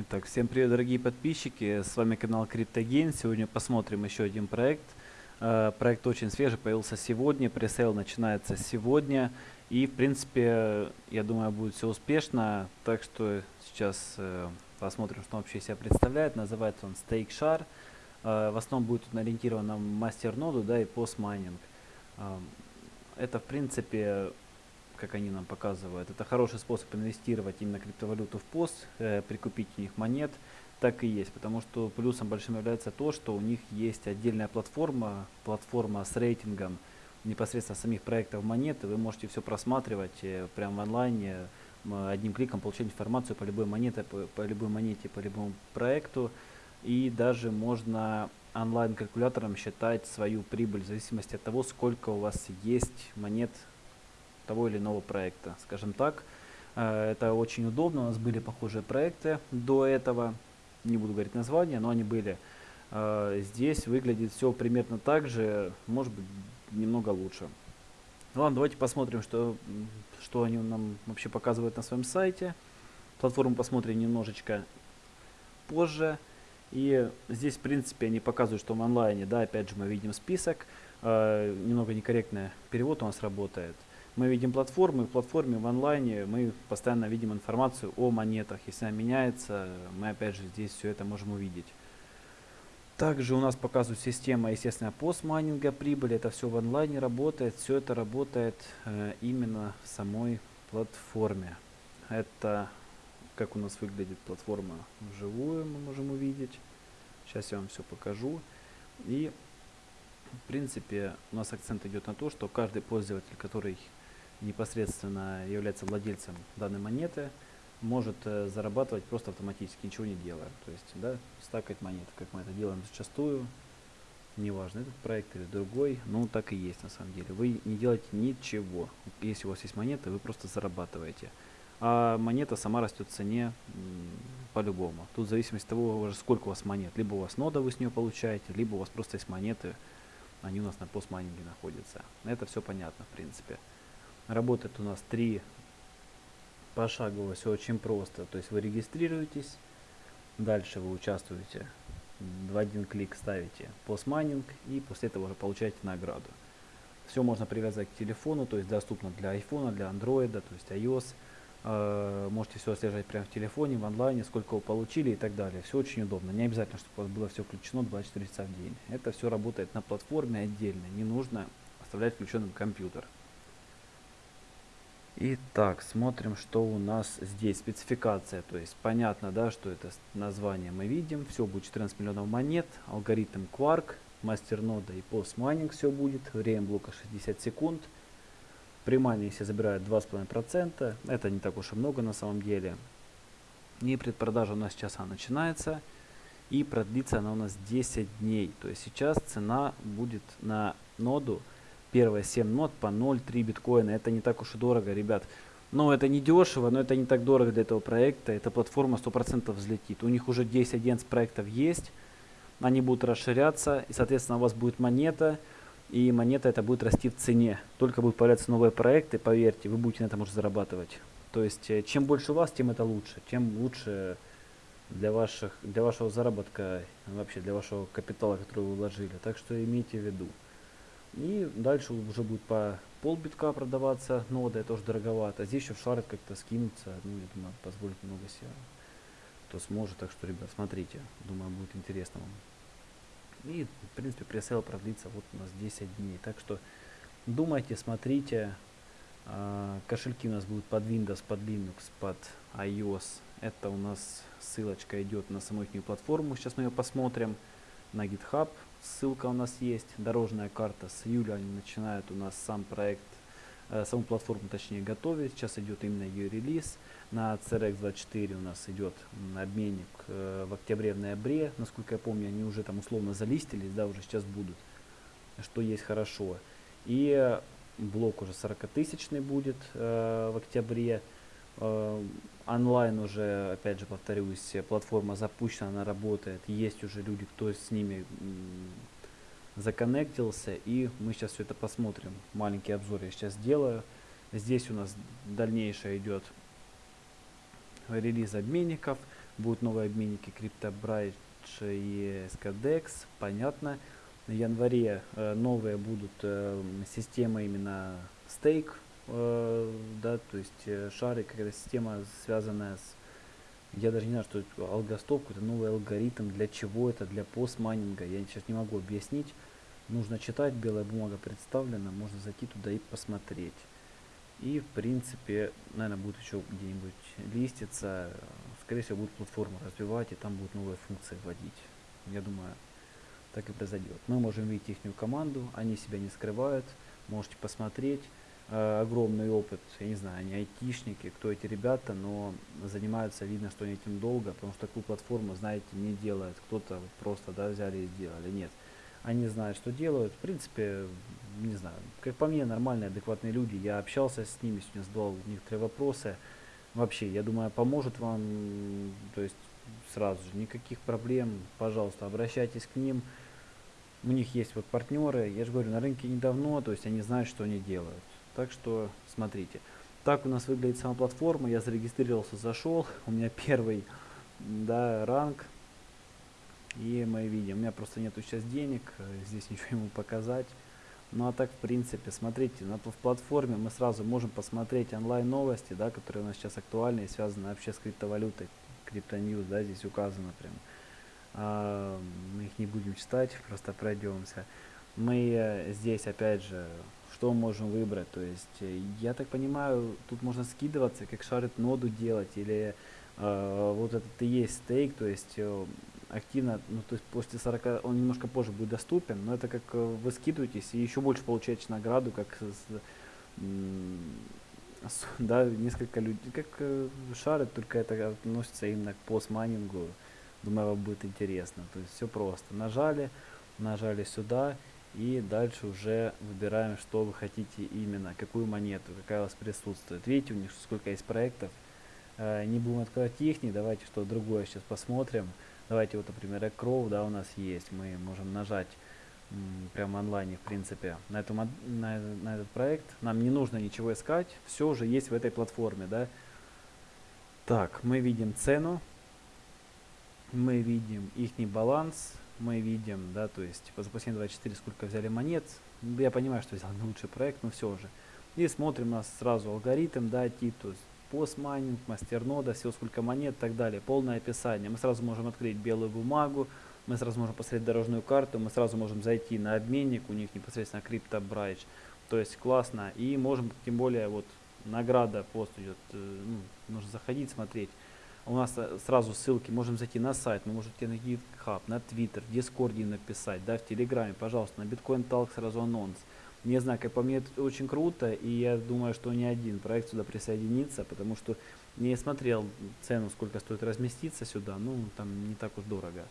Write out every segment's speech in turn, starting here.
Итак, всем привет, дорогие подписчики, с вами канал CryptoGain. Сегодня посмотрим еще один проект. Э, проект очень свежий, появился сегодня, пресейл начинается сегодня. И, в принципе, я думаю, будет все успешно. Так что сейчас э, посмотрим, что он вообще себя представляет. Называется он Stake Share. Э, в основном будет он ориентирован на мастер-ноду да, и постмайнинг. Это, в принципе, как они нам показывают. Это хороший способ инвестировать именно криптовалюту в пост, э, прикупить у них монет. Так и есть, потому что плюсом большим является то, что у них есть отдельная платформа, платформа с рейтингом непосредственно самих проектов монеты. Вы можете все просматривать э, прямо в онлайне, одним кликом получать информацию по любой монете, по, по любой монете, по любому проекту. И даже можно онлайн-калькулятором считать свою прибыль в зависимости от того, сколько у вас есть монет того или иного проекта, скажем так. Э, это очень удобно, у нас были похожие проекты до этого, не буду говорить названия, но они были. Э, здесь выглядит все примерно так же, может быть немного лучше. Ладно, давайте посмотрим, что, что они нам вообще показывают на своем сайте. Платформу посмотрим немножечко позже. И здесь, в принципе, они показывают, что в онлайне, да, опять же, мы видим список. Э, немного некорректный перевод у нас работает мы видим платформы, в платформе в онлайне мы постоянно видим информацию о монетах. Если она меняется, мы опять же здесь все это можем увидеть. Также у нас показывает система, естественно, постмайнинга прибыли. Это все в онлайне работает. Все это работает э, именно в самой платформе. Это как у нас выглядит платформа вживую, мы можем увидеть. Сейчас я вам все покажу. И в принципе у нас акцент идет на то, что каждый пользователь, который непосредственно является владельцем данной монеты, может э, зарабатывать просто автоматически, ничего не делая. То есть, да, стакать монеты, как мы это делаем зачастую, неважно, этот проект или другой, ну так и есть на самом деле. Вы не делаете ничего. Если у вас есть монета, вы просто зарабатываете. А монета сама растет в цене по-любому. Тут в зависимости от того, сколько у вас монет. Либо у вас нода вы с нее получаете, либо у вас просто есть монеты, они у нас на постмайнинге находятся. Это все понятно, в принципе. Работает у нас три пошагово, все очень просто. То есть вы регистрируетесь, дальше вы участвуете, в один клик ставите постмайнинг и после этого уже получаете награду. Все можно привязать к телефону, то есть доступно для iPhone, для Android, то есть iOS. Э, можете все отслеживать прямо в телефоне, в онлайне, сколько вы получили и так далее. Все очень удобно. Не обязательно, чтобы у вас было все включено 24 часа в день. Это все работает на платформе отдельно. Не нужно оставлять включенным компьютер. Итак, смотрим, что у нас здесь. Спецификация, то есть понятно, да, что это название мы видим. Все будет 14 миллионов монет, алгоритм Quark, мастернода и постмайнинг все будет. Время блока 60 секунд. При все забирают 2,5%. Это не так уж и много на самом деле. И предпродажа у нас сейчас она начинается. И продлится она у нас 10 дней. То есть сейчас цена будет на ноду первые 7 нот по 0,3 биткоина. Это не так уж и дорого, ребят. Но это не дешево, но это не так дорого для этого проекта. Эта платформа 100% взлетит. У них уже 10-11 проектов есть. Они будут расширяться. И, соответственно, у вас будет монета. И монета это будет расти в цене. Только будут появляться новые проекты, поверьте, вы будете на этом уже зарабатывать. То есть, э, чем больше у вас, тем это лучше. Тем лучше для, ваших, для вашего заработка, вообще для вашего капитала, который вы вложили. Так что имейте в виду. И дальше уже будет по полбитка продаваться нода, это уже дороговато. Здесь еще в шарит как-то скинуться, ну, я думаю, позволит много себе. Кто сможет, так что, ребят, смотрите, думаю, будет интересно вам. И, в принципе, пресейл продлится вот у нас 10 дней. Так что думайте, смотрите. А, кошельки у нас будут под Windows, под Linux, под iOS. Это у нас ссылочка идет на саму их платформу. Сейчас мы ее посмотрим на GitHub. Ссылка у нас есть. Дорожная карта. С июля они начинают у нас сам проект, э, саму платформу точнее готовить. Сейчас идет именно ее релиз. На CRX24 у нас идет обменник э, в октябре, в ноябре. Насколько я помню, они уже там условно залистились, да, уже сейчас будут. Что есть хорошо. И блок уже 40 тысячный будет э, в октябре. Онлайн уже, опять же повторюсь, платформа запущена, она работает, есть уже люди, кто с ними законнектился, и мы сейчас все это посмотрим. Маленький обзор я сейчас сделаю. Здесь у нас дальнейшее идет релиз обменников. Будут новые обменники CryptoBridge и SKDEX, понятно. В январе э, новые будут э, системы именно стейк, э, да, то есть э, шарик, какая-то система, связанная с я даже не знаю, что это алгостоп, какой-то новый алгоритм, для чего это, для постмайнинга, я сейчас не могу объяснить. Нужно читать, белая бумага представлена, можно зайти туда и посмотреть. И в принципе, наверное, будет еще где-нибудь листиться, скорее всего будет платформу развивать и там будут новые функции вводить. Я думаю, так и произойдет. Мы можем видеть их команду, они себя не скрывают, можете посмотреть. Э, огромный опыт, я не знаю, они айтишники, кто эти ребята, но занимаются, видно, что они этим долго, потому что такую платформу, знаете, не делают. Кто-то просто, да, взяли и сделали. Нет. Они знают, что делают. В принципе, не знаю, как по мне, нормальные, адекватные люди. Я общался с ними, сегодня задавал некоторые вопросы. Вообще, я думаю, поможет вам, то есть сразу же, никаких проблем, пожалуйста, обращайтесь к ним. У них есть вот партнеры, я же говорю, на рынке недавно, то есть они знают, что они делают. Так что смотрите. Так у нас выглядит сама платформа. Я зарегистрировался, зашел. У меня первый да, ранг. И мы видим, у меня просто нету сейчас денег, здесь ничего ему показать. Ну а так, в принципе, смотрите, на, в платформе мы сразу можем посмотреть онлайн новости, да, которые у нас сейчас актуальны и связаны вообще с криптовалютой. Криптоньюз, да, здесь указано прям. А, мы их не будем читать, просто пройдемся. Мы э, здесь, опять же, что можем выбрать. То есть, э, я так понимаю, тут можно скидываться, как шарит ноду делать, или э, вот этот и есть стейк, то есть э, активно, ну то есть после 40, он немножко позже будет доступен, но это как э, вы скидываетесь и еще больше получаете награду, как с, с, да, несколько людей, как э, шарит, только это относится именно к постмайнингу. Думаю, вам будет интересно. То есть все просто. Нажали, нажали сюда, и дальше уже выбираем, что вы хотите именно, какую монету, какая у вас присутствует. Видите, у них сколько есть проектов. Э, не будем открывать их, давайте что другое сейчас посмотрим. Давайте вот, например, Экроу, да, у нас есть. Мы можем нажать прямо онлайне, в принципе, на, эту, на, на этот проект. Нам не нужно ничего искать, все уже есть в этой платформе, да. Так, мы видим цену, мы видим их баланс, мы видим, да, то есть по запасению 24 сколько взяли монет. Я понимаю, что взял не лучший проект, но все же. И смотрим у нас сразу алгоритм, да, есть постмайнинг, мастернода, все сколько монет и так далее. Полное описание. Мы сразу можем открыть белую бумагу, мы сразу можем посмотреть дорожную карту, мы сразу можем зайти на обменник, у них непосредственно CryptoBridge. То есть классно. И можем, тем более, вот награда пост идет, э, ну, нужно заходить, смотреть у нас э, сразу ссылки, можем зайти на сайт, мы можем на GitHub, на Twitter, в Дискорде написать, да, в Телеграме, пожалуйста, на Bitcoin Talk сразу анонс. Не знаю, как по мне это очень круто, и я думаю, что ни один проект сюда присоединится, потому что не смотрел цену, сколько стоит разместиться сюда, ну, там не так уж дорого.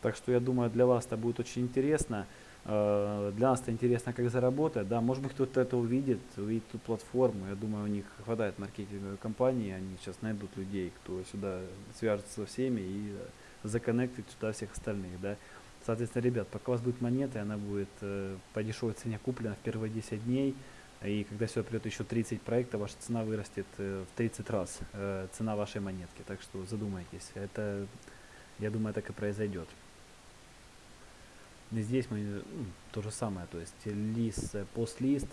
Так что я думаю, для вас это будет очень интересно. Э, для нас это интересно, как заработать. Да, может быть, кто-то это увидит, увидит ту платформу. Я думаю, у них хватает маркетинговой компании. Они сейчас найдут людей, кто сюда свяжется со всеми и законнектит сюда всех остальных. Да. Соответственно, ребят, пока у вас будет монета, она будет э, по дешевой цене куплена в первые 10 дней. И когда сюда придет еще 30 проектов, ваша цена вырастет э, в 30 раз, э, цена вашей монетки. Так что задумайтесь. Это, я думаю, так и произойдет. Здесь мы ну, то же самое, то есть лист, э, пост-лист,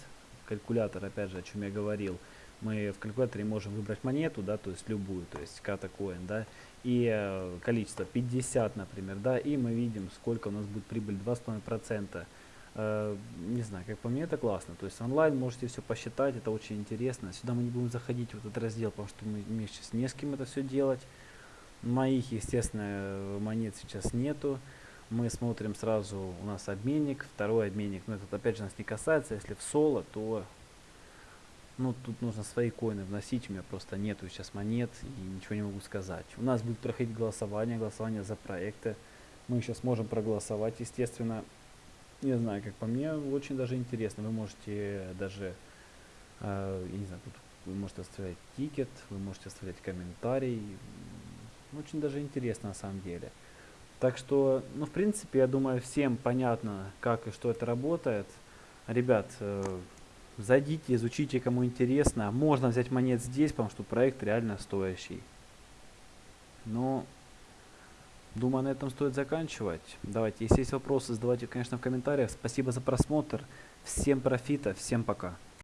калькулятор, опять же, о чем я говорил. Мы в калькуляторе можем выбрать монету, да, то есть любую, то есть ката коин, да, и э, количество 50, например, да, и мы видим, сколько у нас будет прибыль, 2,5%. Э, не знаю, как по мне это классно, то есть онлайн можете все посчитать, это очень интересно. Сюда мы не будем заходить в этот раздел, потому что мы, мне сейчас не с кем это все делать. Моих, естественно, монет сейчас нету мы смотрим сразу, у нас обменник, второй обменник, но этот опять же нас не касается, если в соло, то ну тут нужно свои коины вносить, у меня просто нету сейчас монет и ничего не могу сказать. У нас будет проходить голосование, голосование за проекты, мы сейчас можем проголосовать, естественно, не знаю, как по мне, очень даже интересно, вы можете даже, э, я не знаю, тут вы можете оставлять тикет, вы можете оставлять комментарий, очень даже интересно на самом деле. Так что, ну, в принципе, я думаю, всем понятно, как и что это работает. Ребят, э, зайдите, изучите, кому интересно. Можно взять монет здесь, потому что проект реально стоящий. Но думаю, на этом стоит заканчивать. Давайте, если есть вопросы, задавайте, конечно, в комментариях. Спасибо за просмотр. Всем профита, всем пока.